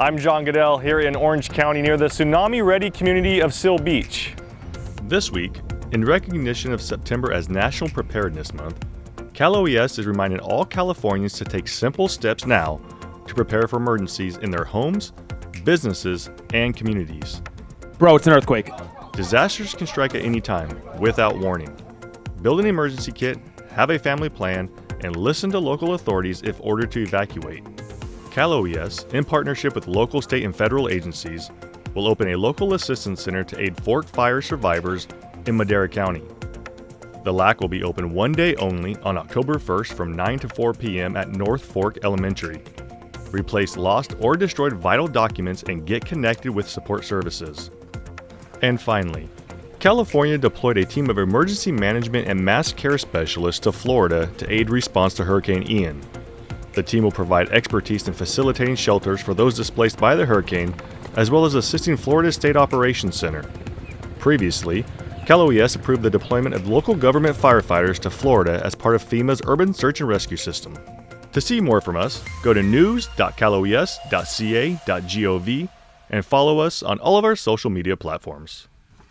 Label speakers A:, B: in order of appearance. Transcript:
A: I'm John Goodell here in Orange County near the tsunami-ready community of Seal Beach.
B: This week, in recognition of September as National Preparedness Month, Cal OES is reminding all Californians to take simple steps now to prepare for emergencies in their homes, businesses, and communities.
C: Bro, it's an earthquake.
B: Disasters can strike at any time, without warning. Build an emergency kit, have a family plan, and listen to local authorities if ordered to evacuate. Cal OES, in partnership with local, state, and federal agencies, will open a local assistance center to aid Fork fire survivors in Madera County. The LAC will be open one day only on October 1st from 9 to 4 p.m. at North Fork Elementary. Replace lost or destroyed vital documents and get connected with support services. And finally, California deployed a team of emergency management and mass care specialists to Florida to aid response to Hurricane Ian. The team will provide expertise in facilitating shelters for those displaced by the hurricane, as well as assisting Florida State Operations Center. Previously, Cal OES approved the deployment of local government firefighters to Florida as part of FEMA's Urban Search and Rescue System. To see more from us, go to news.caloes.ca.gov and follow us on all of our social media platforms.